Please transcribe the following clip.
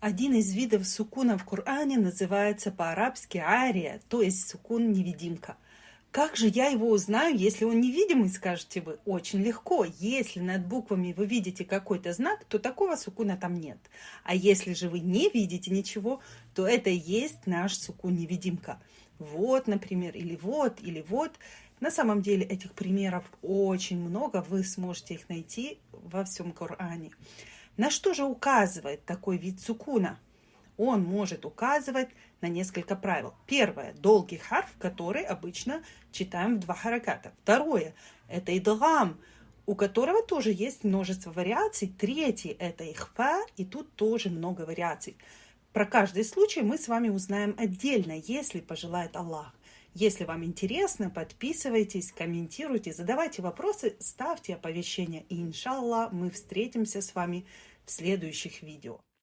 Один из видов сукуна в Коране называется по-арабски ария, то есть сукун-невидимка. Как же я его узнаю, если он невидимый, скажете вы? Очень легко. Если над буквами вы видите какой-то знак, то такого сукуна там нет. А если же вы не видите ничего, то это и есть наш сукун-невидимка. Вот, например, или вот, или вот. На самом деле этих примеров очень много, вы сможете их найти во всем Коране. На что же указывает такой вид сукуна? Он может указывать на несколько правил. Первое – долгий харф, который обычно читаем в два хараката. Второе – это идгам, у которого тоже есть множество вариаций. Третье – это ихфа, и тут тоже много вариаций. Про каждый случай мы с вами узнаем отдельно, если пожелает Аллах. Если вам интересно, подписывайтесь, комментируйте, задавайте вопросы, ставьте оповещения. И, иншаллах, мы встретимся с вами в следующих видео.